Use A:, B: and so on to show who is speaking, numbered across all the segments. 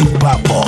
A: el papo.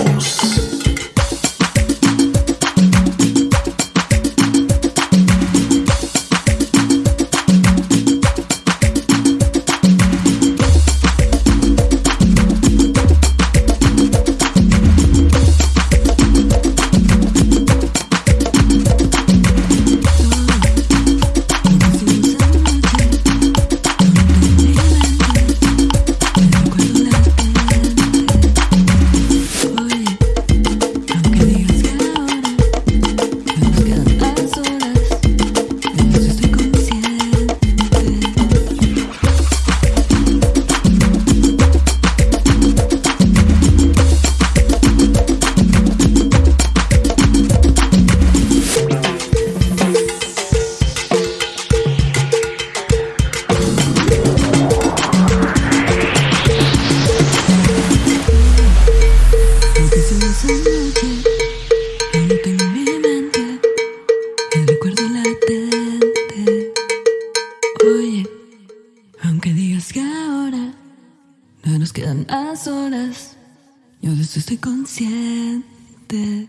A: Aunque digas que ahora No nos quedan más horas Yo de eso estoy consciente